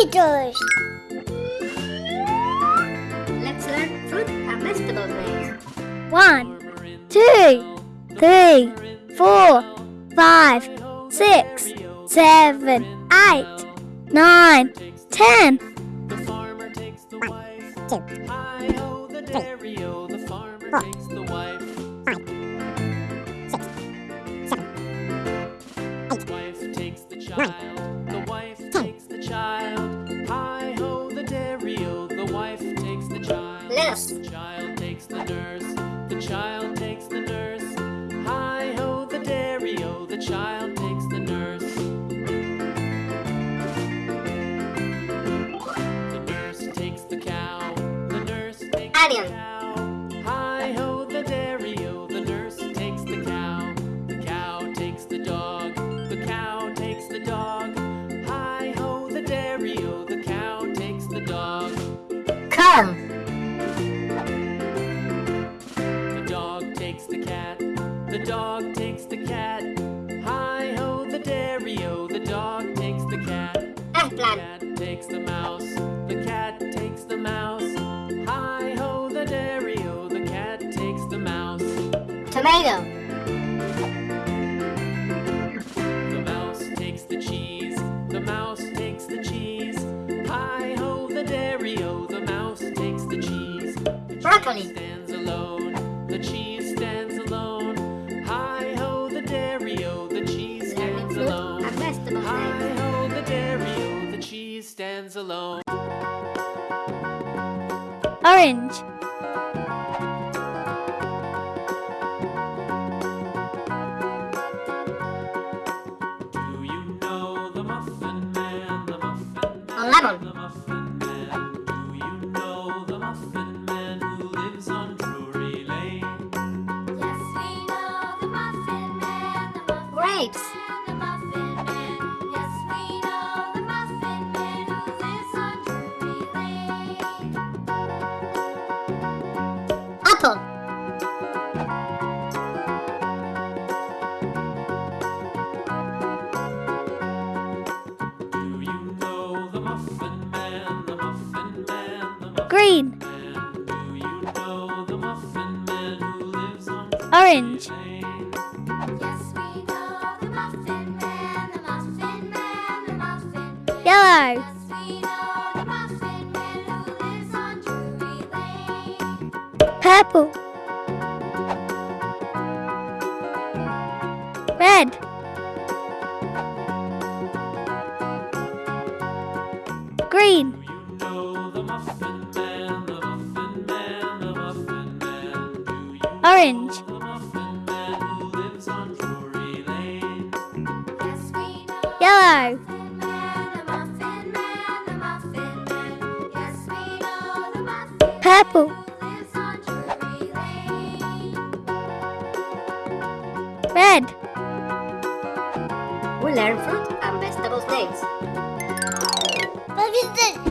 Tomatoes. Let's learn fruit and vegetable names. One, two, three, four, five, six, seven, eight, nine, ten. The farmer takes the wife. Hi ho, the dairy o. The farmer takes the wife. five, six, seven, The wife Nurse. The child takes the nurse. The child takes the nurse. Hi ho, the dairy o. The child takes the nurse. The nurse takes the cow. The nurse takes Onion. the cow. The dog takes the cat. Hi ho, the dairy o. The dog takes the cat. The cat takes the mouse. The cat takes the mouse. Hi ho, the dairy o. The cat takes the mouse. Tomato. The mouse takes the cheese. The mouse takes the cheese. Hi ho, the dairy o. The mouse takes the cheese. The Broccoli. Cheese stands alone. orange, Do you know the Muffin Man? The Muffin Man. Lemon. The Muffin Man. Do you know the Muffin Man who lives on Drury Lane? Yes, we know the Muffin Man, the Muffin Grapes. On Orange. Yellow. purple, red, green, the Yellow. purple, who lives on Drury Lane. red, We learn fruit and vegetable names. What is it?